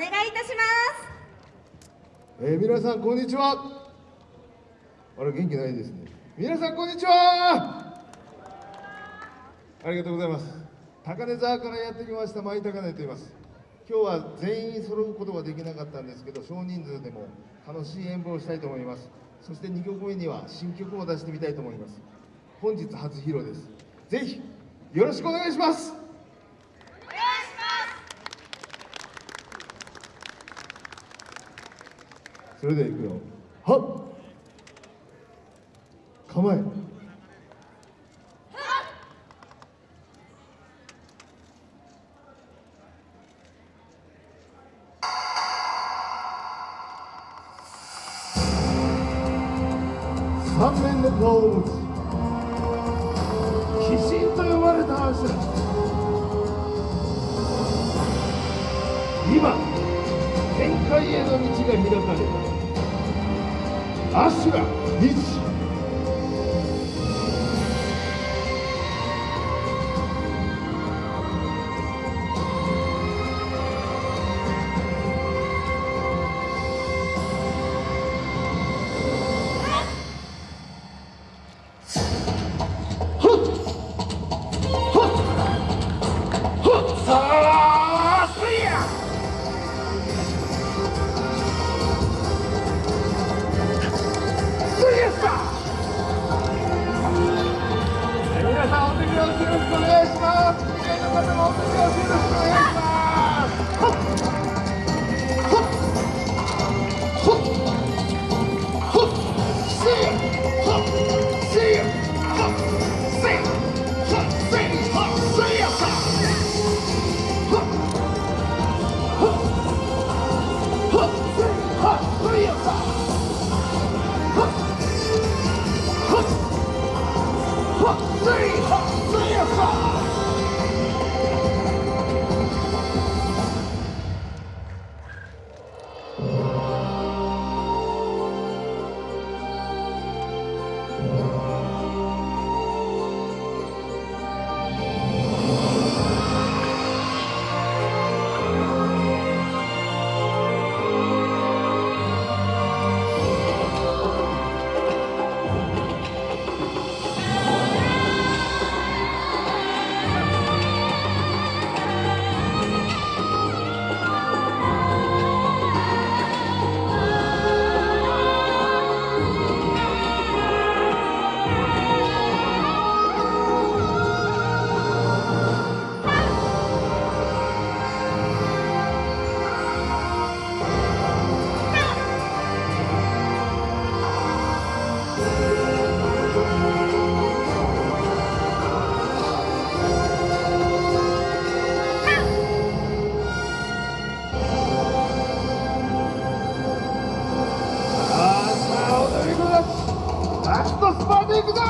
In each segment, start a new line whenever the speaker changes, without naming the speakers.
願いいたします。
えー、皆さんこんにちは。あれ元気ないですね。皆さんこんにちは。ありがとうございます。高根沢からやってきました。舞高根と言います。今日は全員揃うことができなかったんですけど少人数でも楽しい演舞をしたいと思います。そして2曲目には新曲も出してみたいと思います。本日初披露です。ぜひよろしくお願いします。それではいくよ。はっ。構え。三面の顔を持ち鬼神と呼ばれた足だ。今。への道が開かれた明日は日道あり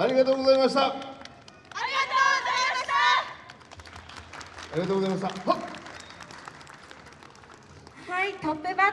あ
りがとうございました。
ありがとうございました。
はいトップバッター。